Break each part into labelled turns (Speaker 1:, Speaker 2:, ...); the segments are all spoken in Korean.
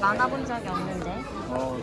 Speaker 1: 많아본 적이 없는데.
Speaker 2: 어,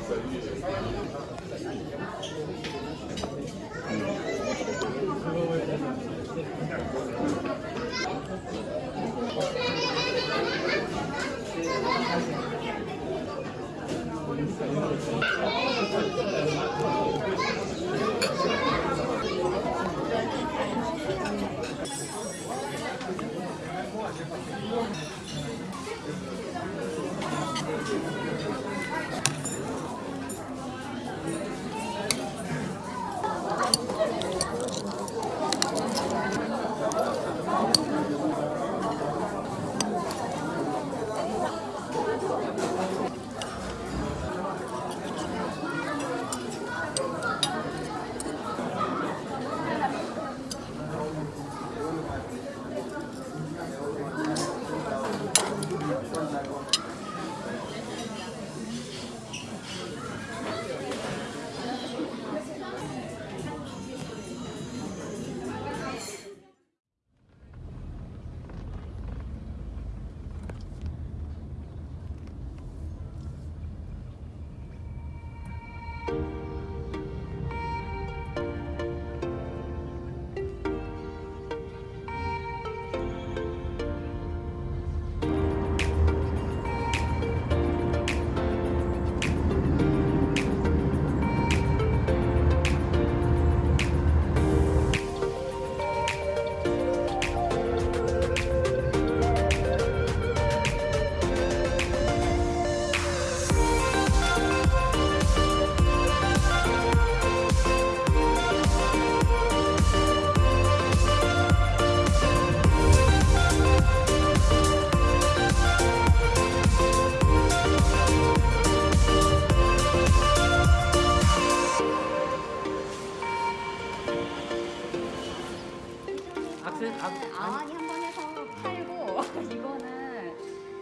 Speaker 3: 악셀 악
Speaker 1: 아니 한번 해서 팔고. 이거는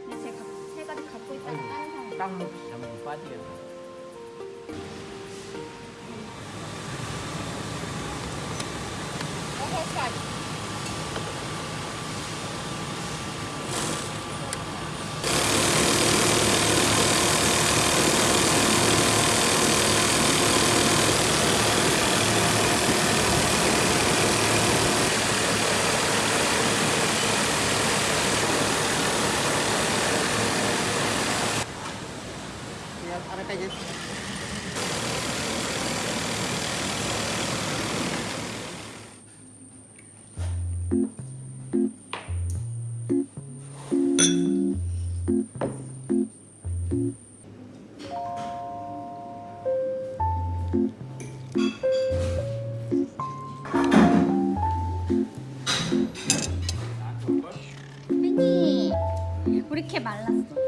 Speaker 1: 근데 제가 세 가지 갖고 있다가 다른 사람
Speaker 3: 땅 잘못 빠지겠다.
Speaker 4: Ya,
Speaker 1: 혜니 우리 이렇게 말랐어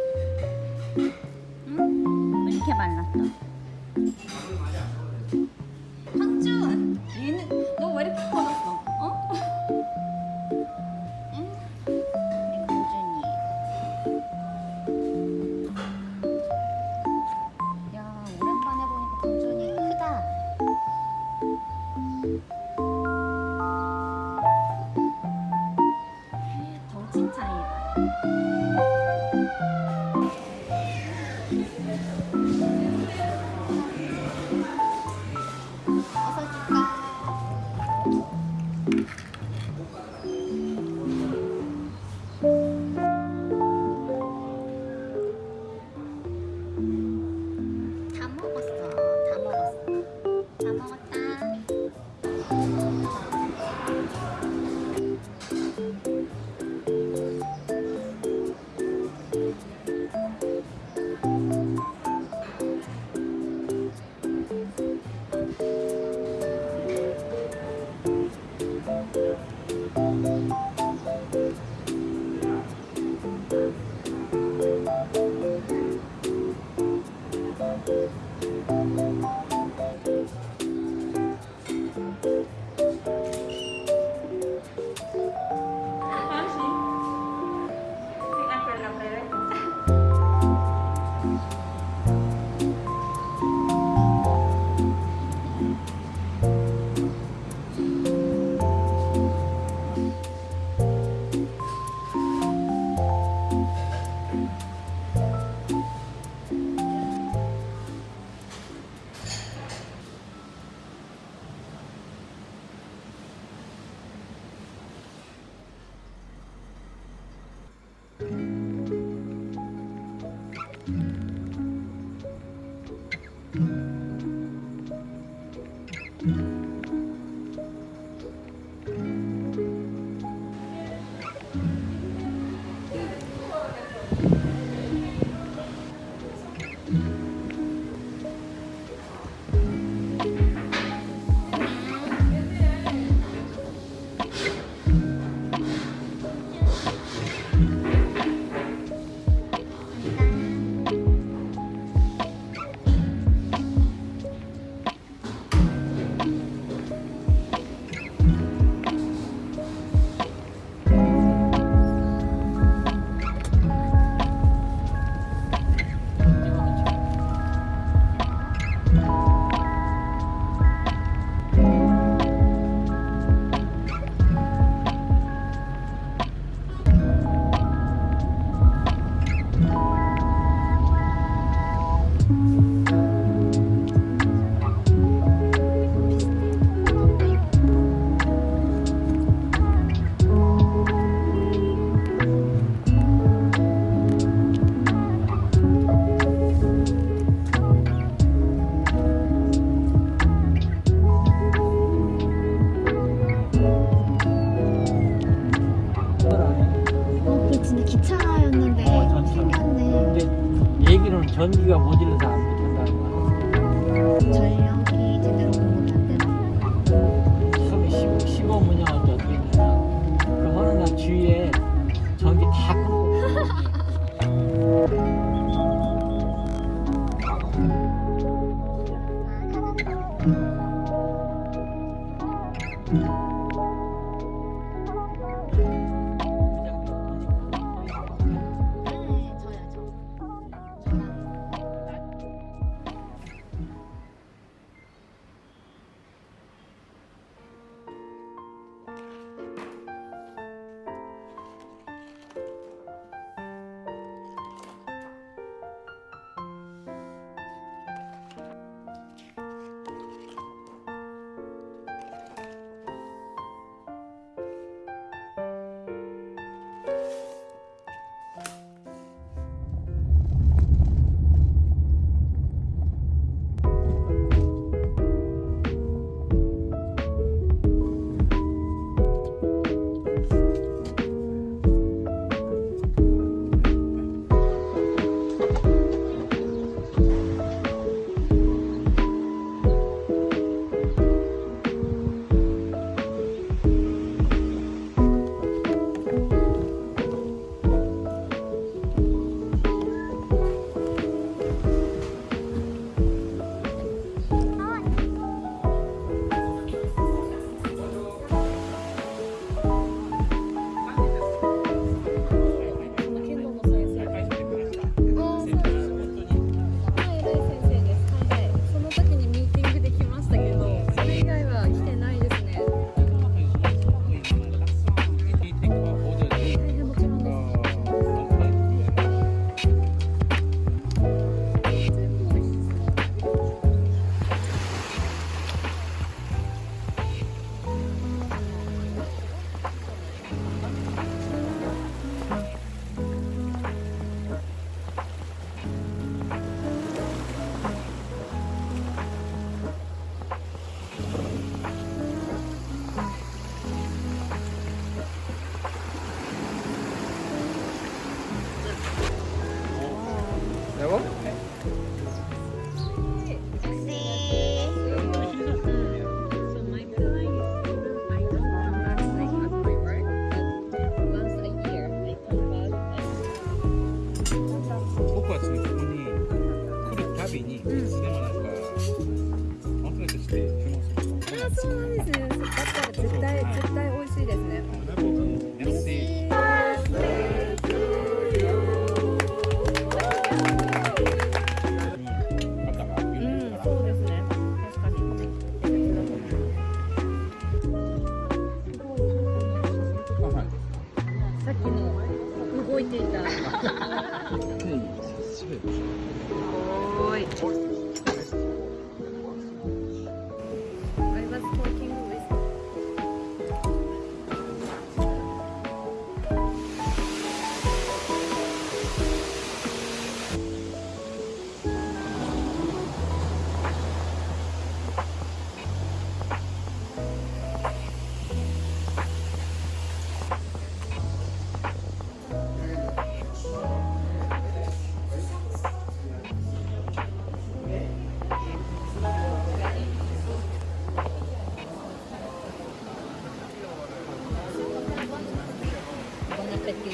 Speaker 3: 우리가 모질러서 안 못한다는 거야.
Speaker 1: 저희 형이 제대로
Speaker 3: 공부 못한대요. 15, 15문양을 어떻게 했냐면 그 어느 주위에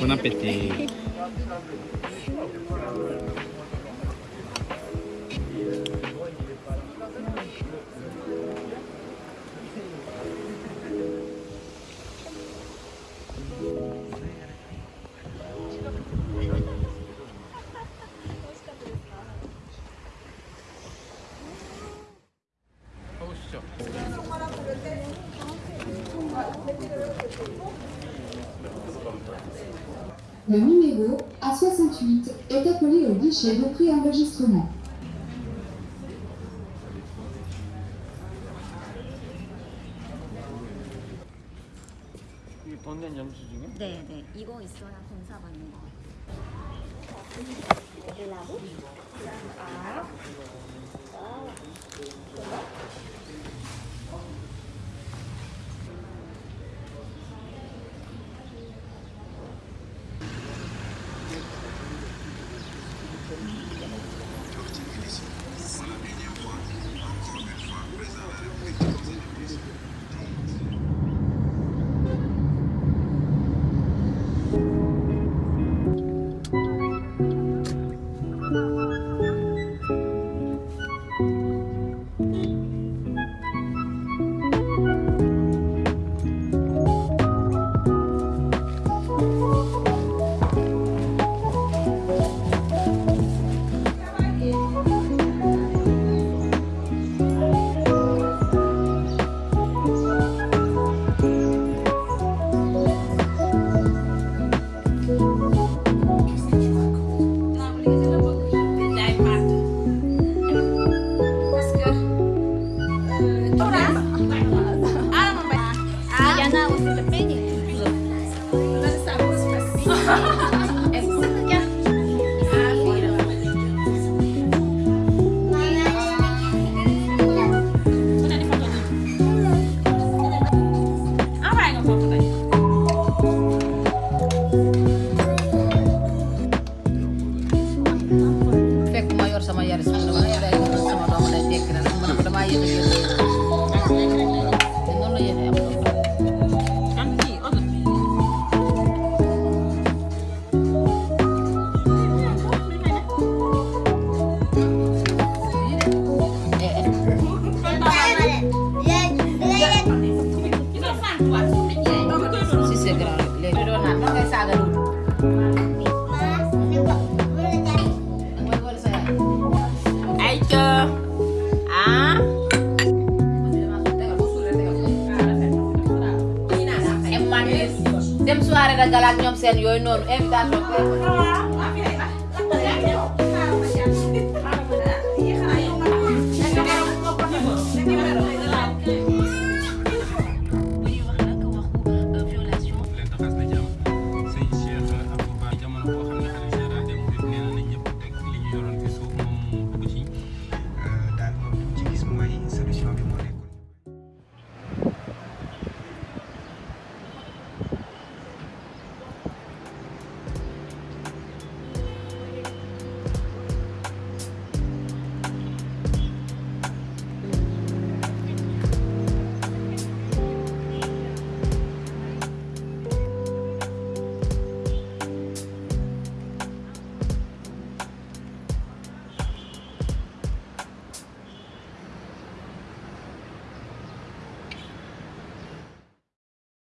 Speaker 2: Buon appetito.
Speaker 5: Le numéro A68 est appelé au guichet de pré-enregistrement.
Speaker 2: going on. Everything's okay.